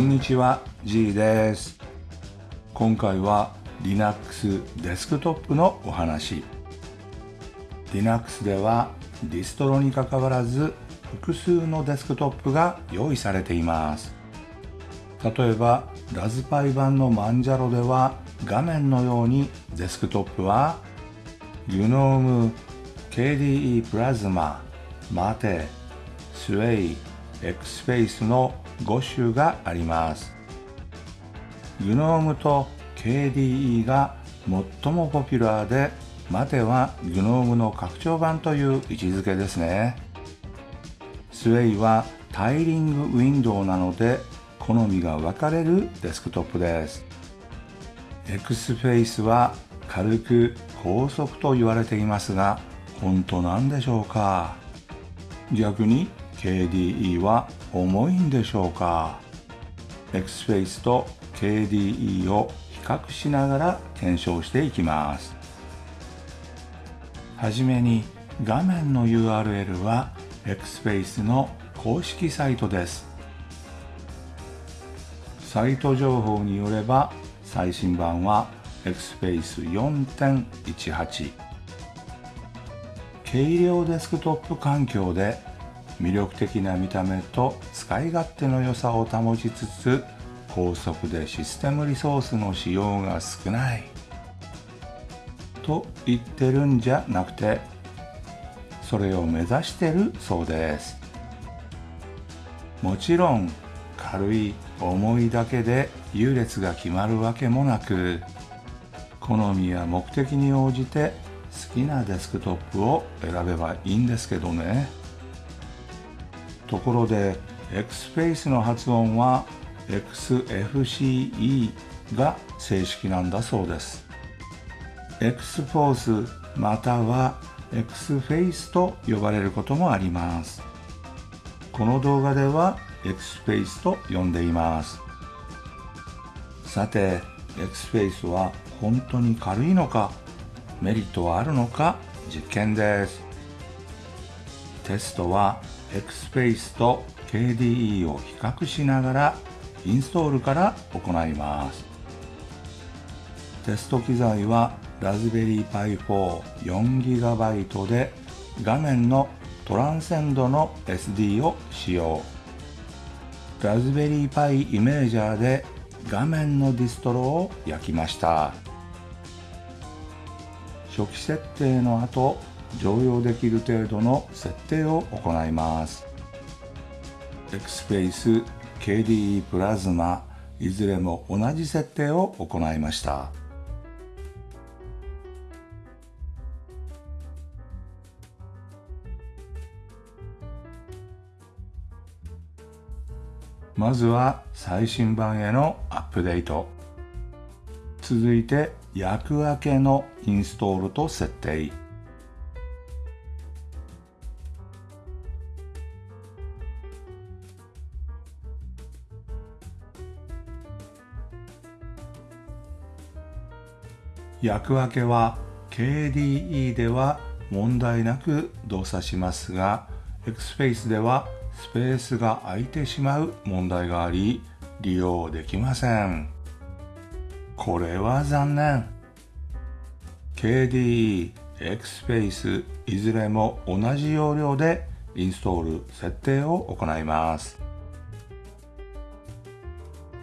んにちは G です。今回は Linux デスクトップのお話。Linux ではディストロにかかわらず複数のデスクトップが用意されています。例えばラズパイ版の Manjaro では画面のようにデスクトップは GNOME KDE Plasmaマテスウェイ XSpace の5種があります。GNOME と KDE が最もポピュラーでマテは GNOME の拡張版という位置づけですね。スウェイはタイリングウィンドウなので好みが分かれるデスクトップです。XFace は軽く高速と言われていますが本当なんでしょうか。逆に KDE は重いんでしょうか？XFace と KDE を比較しながら検証していきます。はじめに画面の URL は XSpace の公式サイトです。サイト情報によれば最新版は XSpace 4.18軽量デスクトップ環境で魅力的な見た目と使い勝手の良さを保ちつつ高速でシステムリソースの使用が少ない。と言ってるんじゃなくてそれを目指してるそうです。もちろん軽い重いだけで優劣が決まるわけもなく好みや目的に応じて好きなデスクトップを選べばいいんですけどね。ところで XSpace の発音は XFCE が正式なんだそうです。Xforce または Xface と呼ばれることもあります。この動画では Xface と呼んでいます。さて Xface は本当に軽いのかメリットはあるのか実験です。テストは Xface と KDE を比較しながらインストールから行います。テスト機材はラズベリーパイ 44GB で画面のトランセンドの SD を使用ラズベリーパイイメージャーで画面のディストロを焼きました。初期設定の後常用できる程度の設定を行います。XSpace KDE プラズマいずれも同じ設定を行いました。まずは最新版へのアップデート。続いて役分けのインストールと設定。役分けは KDE では問題なく動作しますが XSpace ではスペースが空いてしまう問題があり利用できません。これは残念。KDE、XSpace いずれも同じ要領でインストール設定を行います。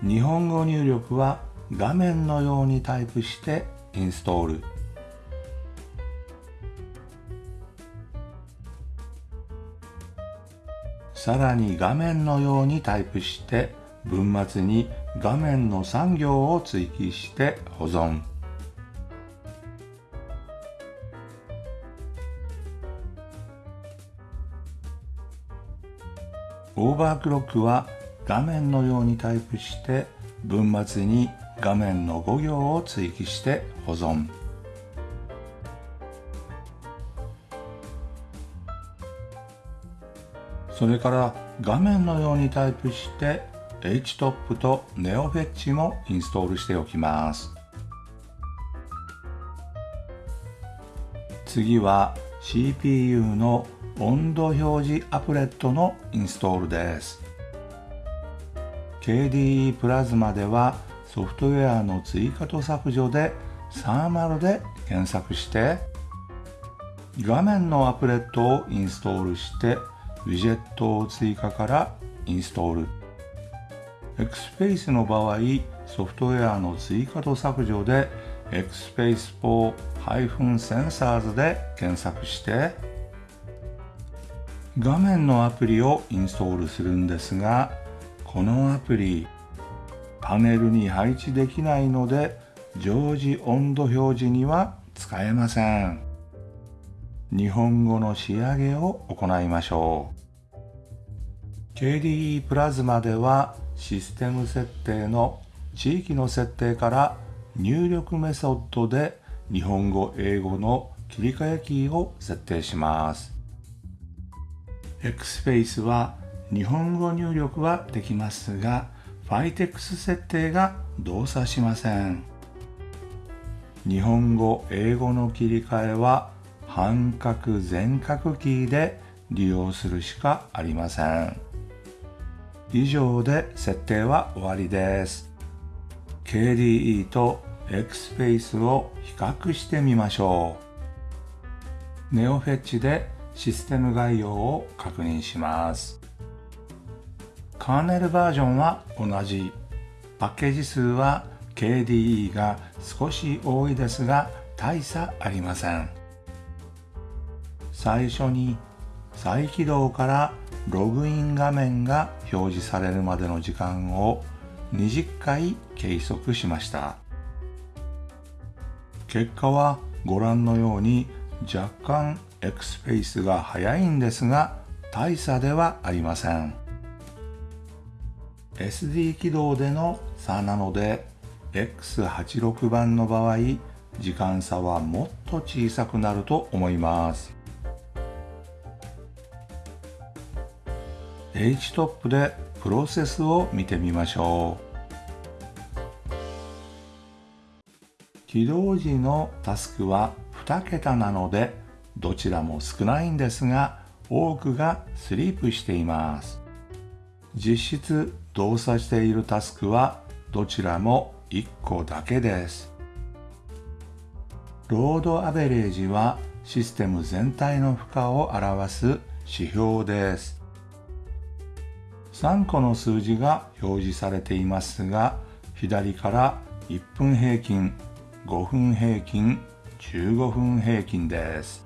日本語入力は画面のようにタイプしてインストール。さらに画面のようにタイプして文末に画面の3行を追記して保存。オーバークロックは画面のようにタイプして文末に画面の5行を追記して保存。それから画面のようにタイプして HTOP と NeoFetch もインストールしておきます。次は CPU の温度表示アプレットのインストールです。KDE プラズマではソフトウェアの追加と削除でサーマルで検索して画面のアプレットをインストールしてウィジェットを追加からインストール。XSpace の場合ソフトウェアの追加と削除で XSpace for -sensors で検索して画面のアプリをインストールするんですがこのアプリパネルに配置できないので常時温度表示には使えません。日本語の仕上げを行いましょう。KDE プラズマではシステム設定の地域の設定から入力メソッドで日本語英語の切り替えキーを設定します。XSpace は日本語入力はできますが Fitex 設定が動作しません。日本語英語の切り替えは半角全角キーで利用するしかありません。以上で設定は終わりです。KDE と XSpace を比較してみましょう。NeoFetch でシステム概要を確認します。カーネルバージョンは同じパッケージ数は KDE が少し多いですが大差ありません。最初に再起動からログイン画面が表示されるまでの時間を20回計測しました。結果はご覧のように若干 X ペースが速いんですが大差ではありません。SD 起動での差なので X86 番の場合時間差はもっと小さくなると思います。HTOP でプロセスを見てみましょう。起動時のタスクは2桁なのでどちらも少ないんですが多くがスリープしています。実質動作しているタスクはどちらも1個だけです。ロードアベレージはシステム全体の負荷を表す指標です。3個の数字が表示されていますが左から1分平均5分平均15分平均です。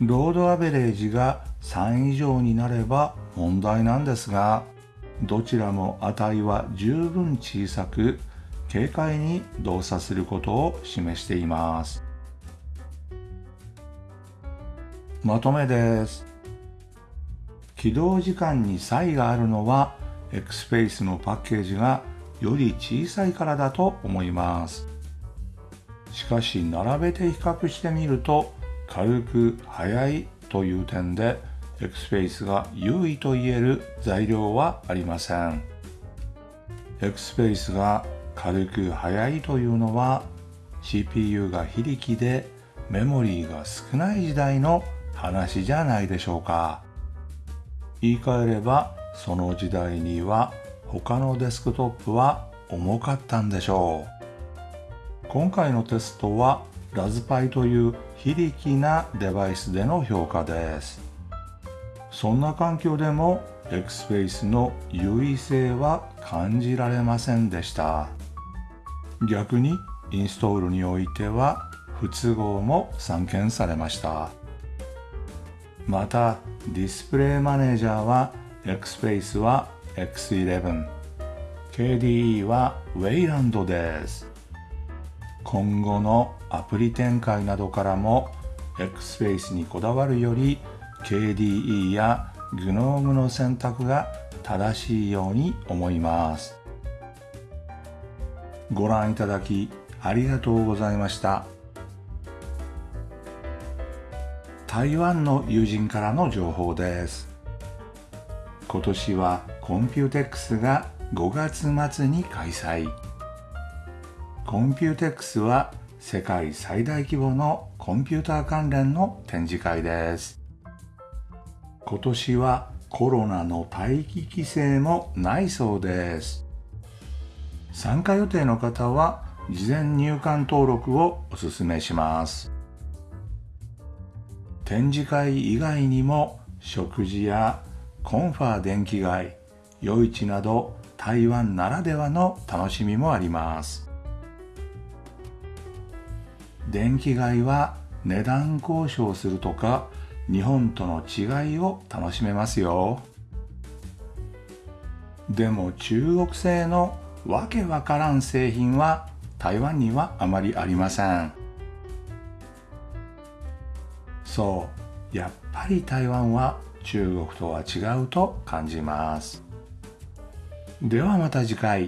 ロードアベレージが3以上になれば問題なんですがどちらも値は十分小さく軽快に動作することを示しています。まとめです。起動時間に差異があるのは XSpace のパッケージがより小さいからだと思います。しかし並べて比較してみると軽く速いという点で XSpace が優位と言える材料はありません。XSpace が軽く速いというのは CPU が非力でメモリーが少ない時代の話じゃないでしょうか。言い換えればその時代には他のデスクトップは重かったんでしょう。今回のテストはラズパイという非力なデバイスでの評価です。そんな環境でも XSpace の優位性は感じられませんでした。逆にインストールにおいては不都合も散見されました。またディスプレイマネージャーは XSpace は X11 KDE は Wayland です。今後のアプリ展開などからも XSpace にこだわるより KDE や GNOME の選択が正しいように思います。ご覧いただきありがとうございました。台湾の友人からの情報です。今年は COMPUTEX が5月末に開催。コンピューテックスは世界最大規模のコンピューター関連の展示会です。今年はコロナの待機規制もないそうです。参加予定の方は事前入館登録をお勧めします。展示会以外にも食事やコンファー電気街夜市など台湾ならではの楽しみもあります。電気街は値段交渉するとか日本との違いを楽しめますよ。でも中国製のわけわからん製品は台湾にはあまりありません。そうやっぱり台湾は中国とは違うと感じます。ではまた次回。